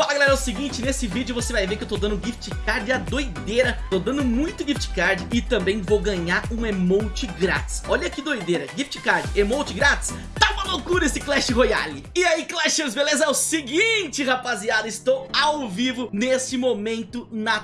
Fala galera, é o seguinte, nesse vídeo você vai ver que eu tô dando gift card a doideira Tô dando muito gift card e também vou ganhar um emote grátis Olha que doideira, gift card, emote grátis Tá uma loucura esse Clash Royale E aí Clashers, beleza? É o seguinte rapaziada, estou ao vivo nesse momento na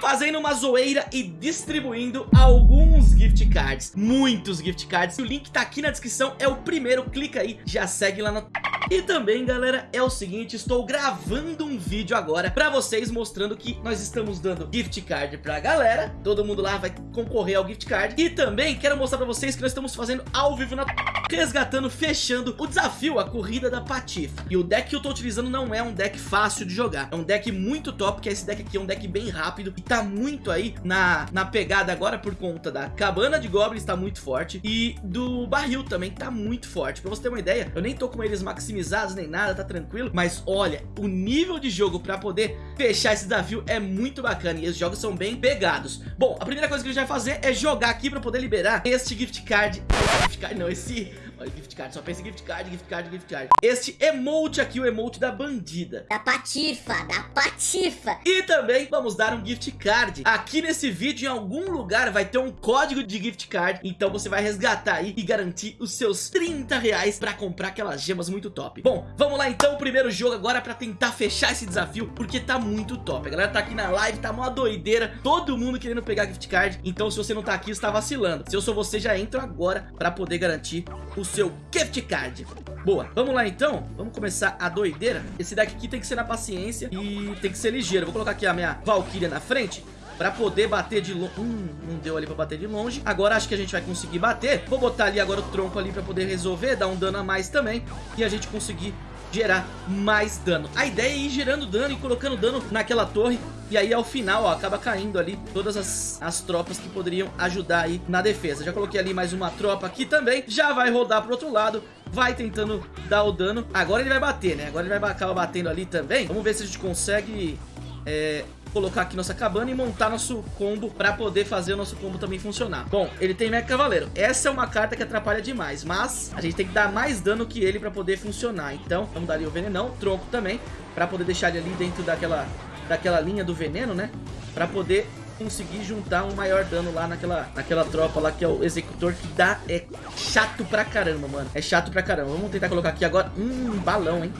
fazendo uma zoeira e distribuindo alguns gift cards, muitos gift cards. O link tá aqui na descrição, é o primeiro, clica aí, já segue lá na... E também, galera, é o seguinte, estou gravando um vídeo agora pra vocês mostrando que nós estamos dando gift card pra galera. Todo mundo lá vai concorrer ao gift card. E também quero mostrar pra vocês que nós estamos fazendo ao vivo na resgatando, fechando o desafio, a corrida da Patifa. E o deck que eu tô utilizando não é um deck fácil de jogar. É um deck muito top, que é esse deck aqui, é um deck bem rápido. E tá muito aí na, na pegada agora por conta da Cabana de Goblins tá muito forte. E do Barril também tá muito forte. Pra você ter uma ideia, eu nem tô com eles maximizados nem nada, tá tranquilo. Mas olha, o nível de jogo pra poder fechar esse desafio é muito bacana. E os jogos são bem pegados. Bom, a primeira coisa que a gente vai fazer é jogar aqui pra poder liberar este gift card. Gift card não, esse Olha, gift card, só pensa em gift card, gift card, gift card. Este emote aqui, o emote da bandida. Da patifa, da patifa. E também vamos dar um gift card. Aqui nesse vídeo, em algum lugar, vai ter um código de gift card. Então você vai resgatar aí e garantir os seus 30 reais pra comprar aquelas gemas muito top. Bom, vamos lá então, o primeiro jogo agora pra tentar fechar esse desafio, porque tá muito top. A galera tá aqui na live, tá uma doideira, todo mundo querendo pegar gift card. Então se você não tá aqui, você tá vacilando. Se eu sou você, já entra agora pra poder garantir o seu gift card. Boa, vamos lá então, vamos começar a doideira? Esse deck aqui tem que ser na paciência e tem que ser ligeiro. Vou colocar aqui a minha Valkyria na frente Pra poder bater de longe. Hum, não deu ali pra bater de longe. Agora acho que a gente vai conseguir bater. Vou botar ali agora o tronco ali pra poder resolver Dar um dano a mais também. E a gente conseguir gerar mais dano. A ideia é ir gerando dano e colocando dano naquela torre E aí ao final, ó, acaba caindo ali Todas as, as tropas que poderiam ajudar aí na defesa Já coloquei ali mais uma tropa aqui também Já vai rodar pro outro lado Vai tentando dar o dano Agora ele vai bater, né? Agora ele vai acabar batendo ali também Vamos ver se a gente consegue é, colocar aqui nossa cabana e montar nosso combo pra poder fazer o nosso combo também funcionar. Bom, ele tem Mega Cavaleiro. Essa é uma carta que atrapalha demais, mas a gente tem que dar mais dano que ele pra poder funcionar. Então, vamos dar ali o venenão, tronco também, pra poder deixar ele ali dentro daquela, daquela linha do veneno, né? Pra poder conseguir juntar um maior dano lá naquela, naquela tropa lá que é o executor que dá é chato pra caramba, mano. É chato pra caramba. Vamos tentar colocar aqui agora. Hum, balão, hein?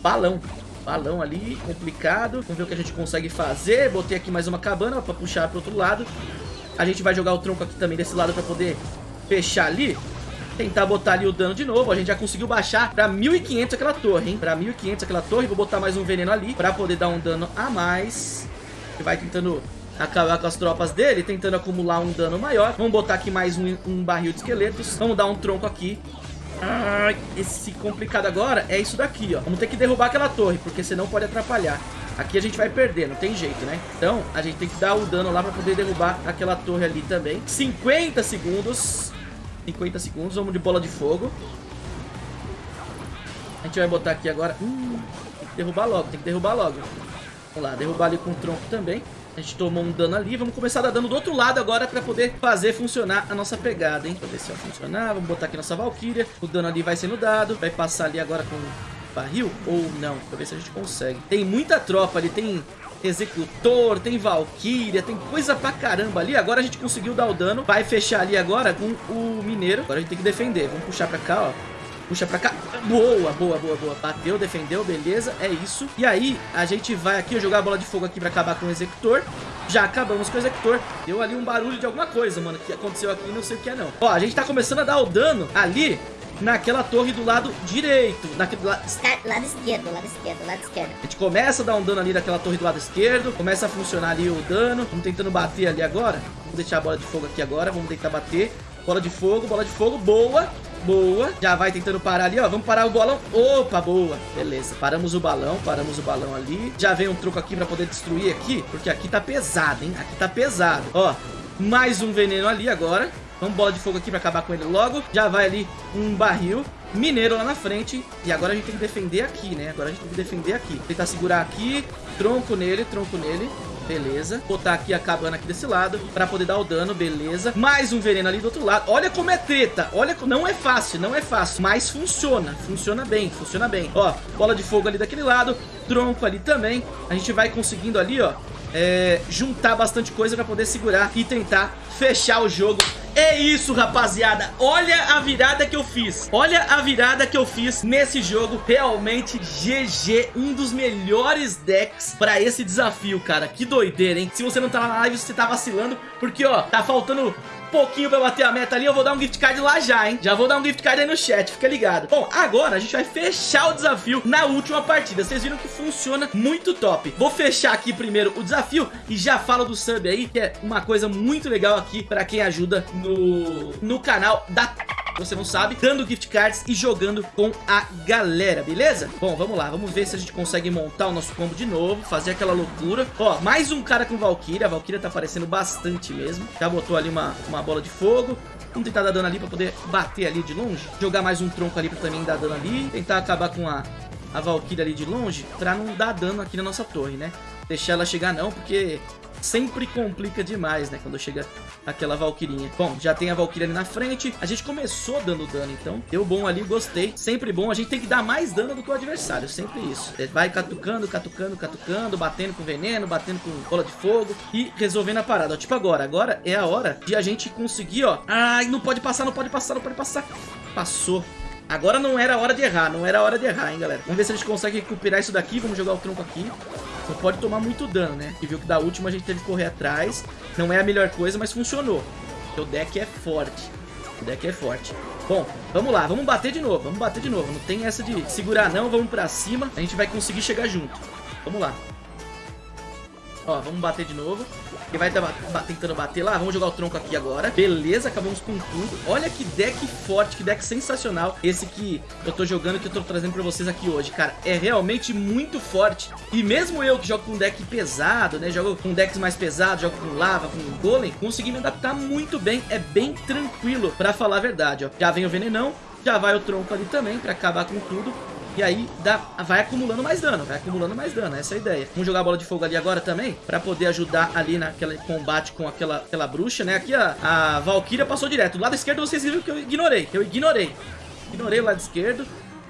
Balão. Balão ali, complicado. Vamos ver o que a gente consegue fazer. Botei aqui mais uma cabana pra puxar pro outro lado. A gente vai jogar o tronco aqui também desse lado pra poder fechar ali. Tentar botar ali o dano de novo. A gente já conseguiu baixar pra 1.500 aquela torre, hein? Pra 1.500 aquela torre. Vou botar mais um veneno ali pra poder dar um dano a mais. Ele vai tentando acabar com as tropas dele, tentando acumular um dano maior. Vamos botar aqui mais um, um barril de esqueletos. Vamos dar um tronco aqui esse complicado agora é isso daqui, ó. Vamos ter que derrubar aquela torre, porque senão pode atrapalhar. Aqui a gente vai perder, não tem jeito, né? Então, a gente tem que dar o dano lá pra poder derrubar aquela torre ali também. 50 segundos. 50 segundos, vamos de bola de fogo. A gente vai botar aqui agora... Hum, tem que derrubar logo, tem que derrubar logo. Vamos lá, derrubar ali com o tronco também. A gente tomou um dano ali. Vamos começar a dar dano do outro lado agora pra poder fazer funcionar a nossa pegada, hein? Pra ver se vai funcionar. Vamos botar aqui nossa Valkyria. O dano ali vai sendo dado. Vai passar ali agora com barril ou não. Pra ver se a gente consegue. Tem muita tropa ali. Tem Executor, tem Valkyria, tem coisa pra caramba ali. Agora a gente conseguiu dar o dano. Vai fechar ali agora com o Mineiro. Agora a gente tem que defender. Vamos puxar pra cá, ó. Puxa pra cá. Boa, boa, boa, boa. Bateu, defendeu, beleza. É isso. E aí, a gente vai aqui jogar a bola de fogo aqui pra acabar com o executor. Já acabamos com o executor. Deu ali um barulho de alguma coisa, mano, que aconteceu aqui. Não sei o que é, não. Ó, a gente tá começando a dar o dano ali naquela torre do lado direito. Naquele lado... lado esquerdo, lado esquerdo, lado esquerdo. A gente começa a dar um dano ali naquela torre do lado esquerdo. Começa a funcionar ali o dano. Vamos tentando bater ali agora. Vamos deixar a bola de fogo aqui agora. Vamos tentar bater. Bola de fogo, bola de fogo, boa. Boa. Já vai tentando parar ali, ó. Vamos parar o balão. Opa, boa. Beleza. Paramos o balão, paramos o balão ali. Já vem um truco aqui pra poder destruir aqui, porque aqui tá pesado, hein? Aqui tá pesado. Ó, mais um veneno ali agora. Vamos bola de fogo aqui pra acabar com ele logo. Já vai ali um barril. Mineiro lá na frente. E agora a gente tem que defender aqui, né? Agora a gente tem que defender aqui. Tentar segurar aqui. Tronco nele, tronco nele. Beleza. Botar aqui a cabana aqui desse lado pra poder dar o dano, beleza. Mais um veneno ali do outro lado. Olha como é treta. Olha, não é fácil, não é fácil. Mas funciona. Funciona bem, funciona bem. Ó, bola de fogo ali daquele lado. tronco ali também. A gente vai conseguindo ali, ó, é, juntar bastante coisa pra poder segurar e tentar fechar o jogo é isso, rapaziada. Olha a virada que eu fiz. Olha a virada que eu fiz nesse jogo. Realmente, GG. Um dos melhores decks pra esse desafio, cara. Que doideira, hein? Se você não tá na live, você tá vacilando. Porque, ó, tá faltando pouquinho pra bater a meta ali, eu vou dar um gift card lá já, hein? Já vou dar um gift card aí no chat, fica ligado. Bom, agora a gente vai fechar o desafio na última partida. Vocês viram que funciona muito top. Vou fechar aqui primeiro o desafio e já falo do sub aí, que é uma coisa muito legal aqui pra quem ajuda no, no canal da você não sabe, dando gift cards e jogando com a galera, beleza? Bom, vamos lá, vamos ver se a gente consegue montar o nosso combo de novo, fazer aquela loucura. Ó, mais um cara com Valkyria, a Valkyria tá aparecendo bastante mesmo. Já botou ali uma, uma bola de fogo. Vamos tentar dar dano ali pra poder bater ali de longe. Jogar mais um tronco ali pra também dar dano ali. Tentar acabar com a, a Valkyria ali de longe pra não dar dano aqui na nossa torre, né? Deixar ela chegar não, porque sempre complica demais, né? Quando chega aquela Valkyrinha. Bom, já tem a Valkyria ali na frente. A gente começou dando dano, então. Deu bom ali, gostei. Sempre bom. A gente tem que dar mais dano do que o adversário. Sempre isso. É, vai catucando, catucando, catucando, batendo com veneno, batendo com bola de fogo e resolvendo a parada. Ó, tipo agora. Agora é a hora de a gente conseguir, ó. Ai, não pode passar, não pode passar, não pode passar. Passou. Agora não era hora de errar, não era hora de errar, hein, galera. Vamos ver se a gente consegue recuperar isso daqui. Vamos jogar o tronco aqui. Não pode tomar muito dano, né? E viu que da última a gente teve que correr atrás. Não é a melhor coisa, mas funcionou. Porque o deck é forte. O deck é forte. Bom, vamos lá, vamos bater de novo, vamos bater de novo. Não tem essa de segurar não, vamos pra cima. A gente vai conseguir chegar junto. Vamos lá. Ó, vamos bater de novo. Ele vai tá tentando bater lá. Vamos jogar o tronco aqui agora. Beleza, acabamos com tudo. Olha que deck forte, que deck sensacional. Esse que eu tô jogando, que eu tô trazendo pra vocês aqui hoje. Cara, é realmente muito forte. E mesmo eu que jogo com deck pesado, né? Jogo com decks mais pesados, jogo com lava, com golem. Consegui me adaptar muito bem. É bem tranquilo, pra falar a verdade, ó. Já vem o venenão. Já vai o tronco ali também, pra acabar com tudo. E aí dá, vai acumulando mais dano, vai acumulando mais dano, essa é a ideia. Vamos jogar a bola de fogo ali agora também, pra poder ajudar ali naquele combate com aquela, aquela bruxa, né? Aqui a, a Valkyria passou direto. Do lado esquerdo vocês viram que eu ignorei, eu ignorei. Ignorei o lado esquerdo.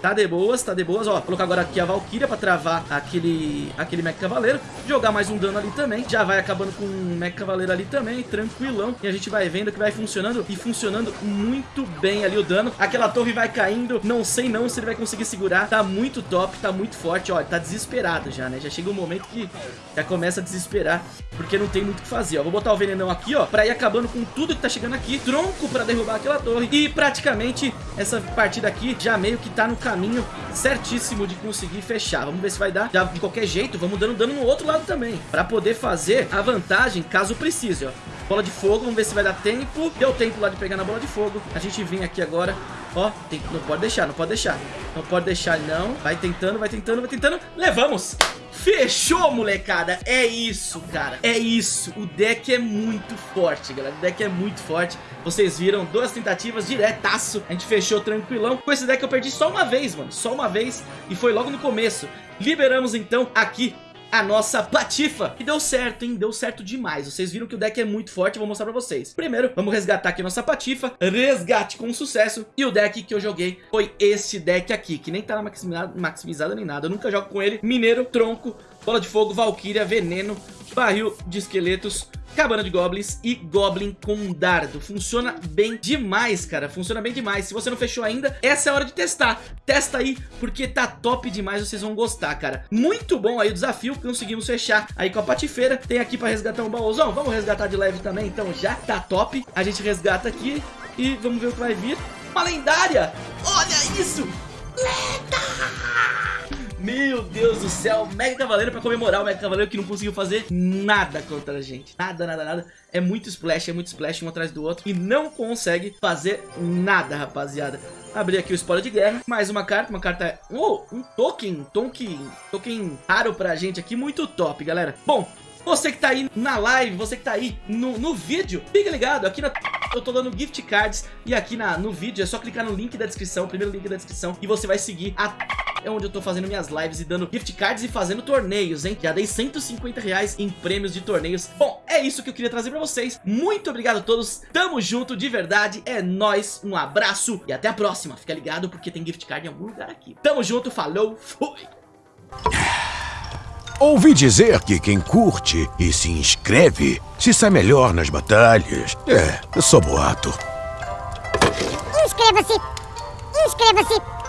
Tá de boas, tá de boas. Ó, colocar agora aqui a Valkyria pra travar aquele, aquele Mech Cavaleiro. Jogar mais um dano ali também. Já vai acabando com um Mech Cavaleiro ali também, tranquilão. E a gente vai vendo que vai funcionando e funcionando muito bem ali o dano. Aquela torre vai caindo. Não sei não se ele vai conseguir segurar. Tá muito top, tá muito forte. Ó, tá desesperado já, né? Já chega um momento que já começa a desesperar. Porque não tem muito o que fazer, ó. Vou botar o venenão aqui, ó. Pra ir acabando com tudo que tá chegando aqui. Tronco pra derrubar aquela torre. E praticamente essa partida aqui já meio que tá no caminho caminho certíssimo de conseguir fechar. Vamos ver se vai dar. Já de qualquer jeito, vamos dando dano no outro lado também. Pra poder fazer a vantagem caso precise, ó. Bola de fogo, vamos ver se vai dar tempo. Deu tempo lá de pegar na bola de fogo. A gente vem aqui agora. Ó, tem, não pode deixar, não pode deixar. Não pode deixar, não. Vai tentando, vai tentando, vai tentando. Levamos! Fechou, molecada. É isso, cara. É isso. O deck é muito forte, galera. O deck é muito forte. Vocês viram duas tentativas diretaço. A gente fechou tranquilão. Com esse deck eu perdi só uma vez, mano. Só uma vez. E foi logo no começo. Liberamos, então, aqui a nossa Patifa, que deu certo, hein? Deu certo demais. Vocês viram que o deck é muito forte, vou mostrar pra vocês. Primeiro, vamos resgatar aqui nossa Patifa, resgate com sucesso. E o deck que eu joguei foi este deck aqui, que nem tá maximizado, maximizado nem nada. Eu nunca jogo com ele. Mineiro, tronco, bola de fogo, valkyria, veneno, barril de esqueletos, Cabana de Goblins e Goblin com dardo. Funciona bem demais, cara. Funciona bem demais. Se você não fechou ainda, essa é a hora de testar. Testa aí, porque tá top demais. Vocês vão gostar, cara. Muito bom aí o desafio. Conseguimos fechar aí com a patifeira. Tem aqui pra resgatar um baúzão. Vamos resgatar de leve também, então já tá top. A gente resgata aqui e vamos ver o que vai vir. Uma lendária! Olha isso! Lenda! Meu Deus do céu, Mega Cavaleiro pra comemorar o Mega Cavaleiro que não conseguiu fazer nada contra a gente. Nada, nada, nada. É muito splash, é muito splash um atrás do outro e não consegue fazer nada, rapaziada. Abrir aqui o spoiler de guerra, mais uma carta, uma carta... Oh, um token, token, token raro pra gente aqui, muito top, galera. Bom, você que tá aí na live, você que tá aí no, no vídeo, fica ligado, aqui na... Eu tô dando gift cards e aqui na, no vídeo é só clicar no link da descrição, primeiro link da descrição e você vai seguir a é onde eu tô fazendo minhas lives e dando gift cards e fazendo torneios, hein? Já dei 150 reais em prêmios de torneios. Bom, é isso que eu queria trazer pra vocês. Muito obrigado a todos. Tamo junto, de verdade. É nóis. Um abraço e até a próxima. Fica ligado porque tem gift card em algum lugar aqui. Tamo junto, falou, fui! Ouvi dizer que quem curte e se inscreve se sai melhor nas batalhas. É, só boato. Inscreva-se! Inscreva-se!